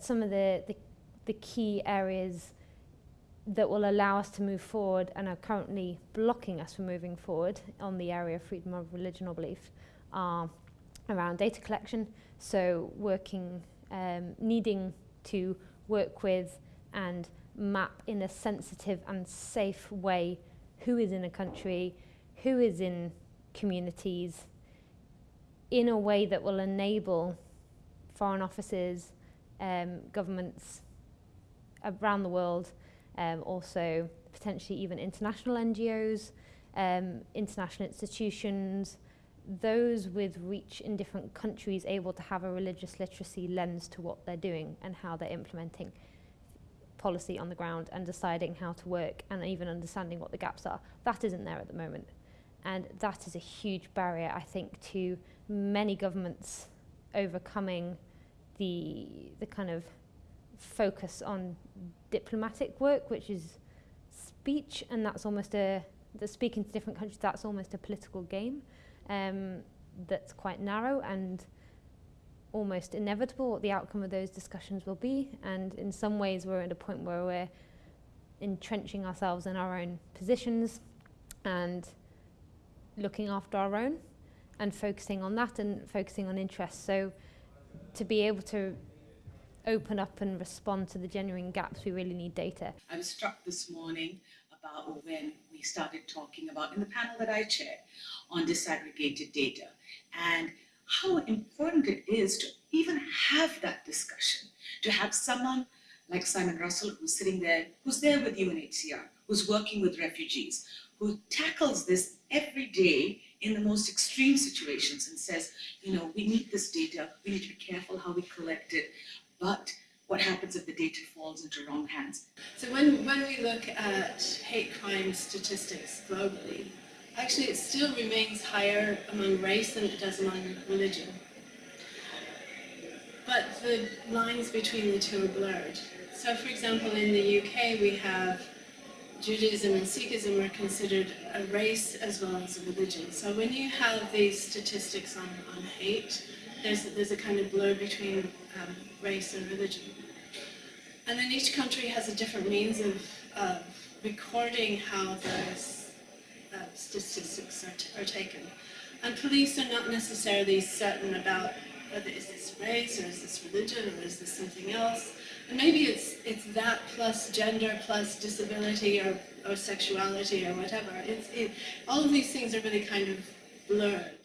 some of the, the, the key areas that will allow us to move forward and are currently blocking us from moving forward on the area of freedom of religion or belief are around data collection, so working, um, needing to work with and map in a sensitive and safe way who is in a country, who is in communities, in a way that will enable foreign offices, um, governments around the world, um, also potentially even international NGOs, um, international institutions, those with reach in different countries able to have a religious literacy lens to what they're doing and how they're implementing policy on the ground and deciding how to work and even understanding what the gaps are. That isn't there at the moment. And that is a huge barrier, I think, to many governments overcoming the, the kind of focus on diplomatic work, which is speech, and that's almost a, the speaking to different countries, that's almost a political game um, that's quite narrow and almost inevitable what the outcome of those discussions will be. And in some ways, we're at a point where we're entrenching ourselves in our own positions and looking after our own and focusing on that and focusing on interests. So to be able to open up and respond to the genuine gaps, we really need data. I was struck this morning about when we started talking about in the panel that I chaired on disaggregated data and how important it is to even have that discussion, to have someone like Simon Russell who's sitting there, who's there with UNHCR, who's working with refugees, who tackles this every day in the most extreme situations and says, you know, we need this data, we need to be careful how we collect it, but what happens if the data falls into wrong hands? So when, when we look at hate crime statistics globally, actually it still remains higher among race than it does among religion. But the lines between the two are blurred. So for example, in the UK we have Judaism and Sikhism are considered a race as well as a religion. So when you have these statistics on, on hate, there's, there's a kind of blur between um, race and religion. And then each country has a different means of uh, recording how those uh, statistics are, are taken. And police are not necessarily certain about whether is this race or is this religion or is this something else. And maybe it's it's that plus gender plus disability or, or sexuality or whatever. It's, it, all of these things are really kind of blurred.